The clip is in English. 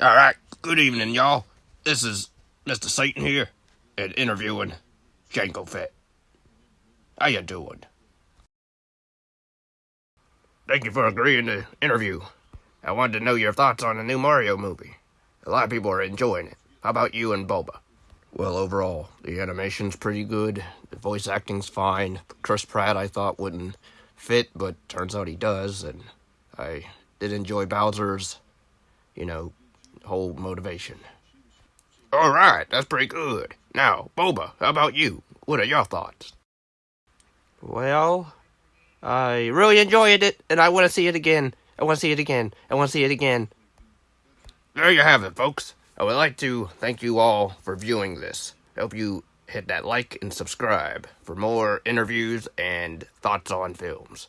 All right, good evening, y'all. This is Mr. Satan here, and interviewing Jango Fett. How you doing? Thank you for agreeing to interview. I wanted to know your thoughts on the new Mario movie. A lot of people are enjoying it. How about you and Boba? Well, overall, the animation's pretty good. The voice acting's fine. Chris Pratt, I thought, wouldn't fit, but turns out he does. And I did enjoy Bowser's, you know, whole motivation. All right, that's pretty good. Now, Boba, how about you? What are your thoughts? Well, I really enjoyed it, and I want to see it again. I want to see it again. I want to see it again. There you have it, folks. I would like to thank you all for viewing this. I hope you hit that like and subscribe for more interviews and thoughts on films.